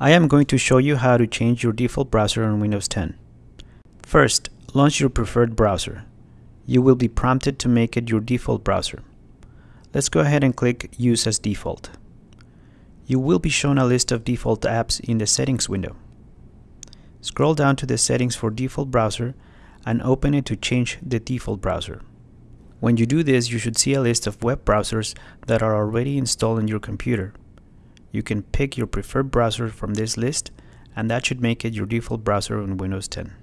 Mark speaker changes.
Speaker 1: I am going to show you how to change your default browser on Windows 10. First, launch your preferred browser. You will be prompted to make it your default browser. Let's go ahead and click Use as Default. You will be shown a list of default apps in the Settings window. Scroll down to the Settings for Default Browser and open it to change the default browser. When you do this, you should see a list of web browsers that are already installed on your computer. You can pick your preferred browser from this list and that should make it your default browser on Windows 10.